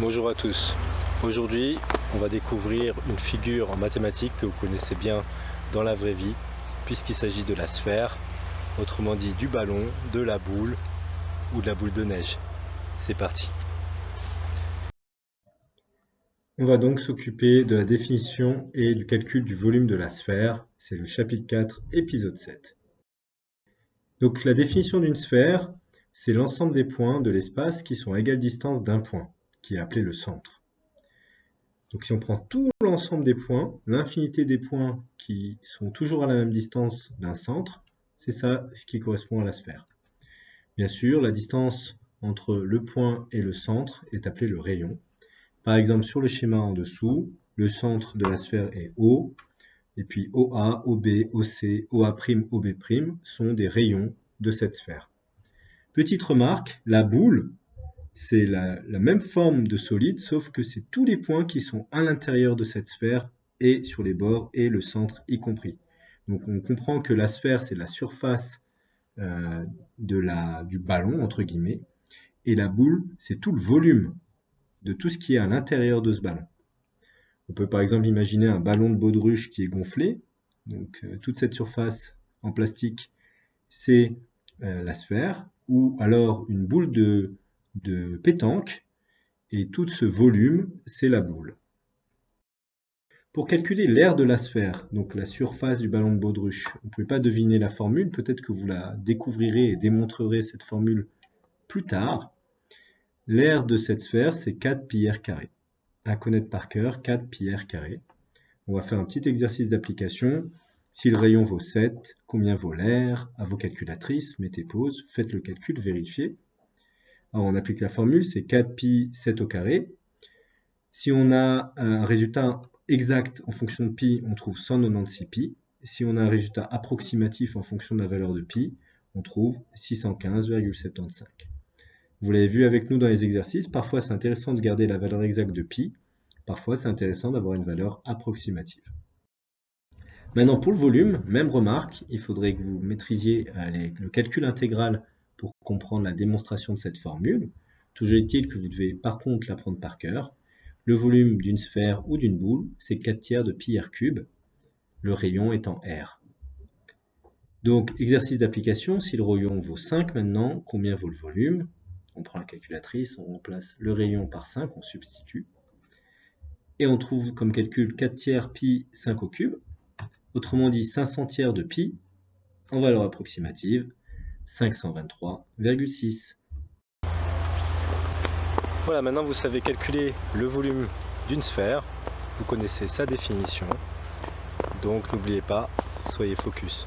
Bonjour à tous. Aujourd'hui, on va découvrir une figure en mathématiques que vous connaissez bien dans la vraie vie, puisqu'il s'agit de la sphère, autrement dit du ballon, de la boule ou de la boule de neige. C'est parti. On va donc s'occuper de la définition et du calcul du volume de la sphère. C'est le chapitre 4, épisode 7. Donc la définition d'une sphère, c'est l'ensemble des points de l'espace qui sont à égale distance d'un point, qui est appelé le centre. Donc si on prend tout l'ensemble des points, l'infinité des points qui sont toujours à la même distance d'un centre, c'est ça ce qui correspond à la sphère. Bien sûr, la distance entre le point et le centre est appelée le rayon. Par exemple, sur le schéma en dessous, le centre de la sphère est O, et puis OA, OB, OC, OA', OB' sont des rayons de cette sphère. Petite remarque, la boule, c'est la, même forme de solide, sauf que c'est tous les points qui sont à l'intérieur de cette sphère et sur les bords et le centre y compris. Donc on comprend que la sphère, c'est la surface euh, du ballon, entre guillemets, et la boule, c'est tout le volume de tout ce qui est à l'intérieur de ce ballon. On peut par exemple imaginer un ballon de baudruche qui est gonflé. Donc euh, toute cette surface en plastique, c'est euh, la sphère ou alors une boule de, de pétanque, et tout ce volume, c'est la boule. Pour calculer l'air de la sphère, donc la surface du ballon de baudruche, vous ne pouvez pas deviner la formule, peut-être que vous la découvrirez et démontrerez cette formule plus tard. L'air de cette sphère, c'est 4 pi r carré. À connaître par cœur, 4 pi r carré. On va faire un petit exercice d'application. Si le rayon vaut 7, combien vaut l'air? À vos calculatrices, mettez pause, faites le calcul, vérifiez. Alors on applique la formule, c'est 4pi 7 au carré. Si on a un résultat exact en fonction de pi, on trouve 196 pi. Si on a un résultat approximatif en fonction de la valeur de pi, on trouve 615,75. Vous l'avez vu avec nous dans les exercices, parfois c'est intéressant de garder la valeur exacte de pi, parfois c'est intéressant d'avoir une valeur approximative. Maintenant, pour le volume, même remarque, il faudrait que vous maîtrisiez euh, le calcul intégral pour comprendre la démonstration de cette formule. Toujours est-il que vous devez par contre l'apprendre par cœur. Le volume d'une sphère ou d'une boule, c'est 4 tiers de pi r cube, le rayon étant r. Donc, exercice d'application, si le rayon vaut 5 maintenant, combien vaut le volume? On prend la calculatrice, on remplace le rayon par 5, on substitue. Et on trouve comme calcul 4 tiers pi 5 au cube, autrement dit 5 centières de pi, en valeur approximative, 523,6. Voilà, maintenant vous savez calculer le volume d'une sphère, vous connaissez sa définition, donc n'oubliez pas, soyez focus.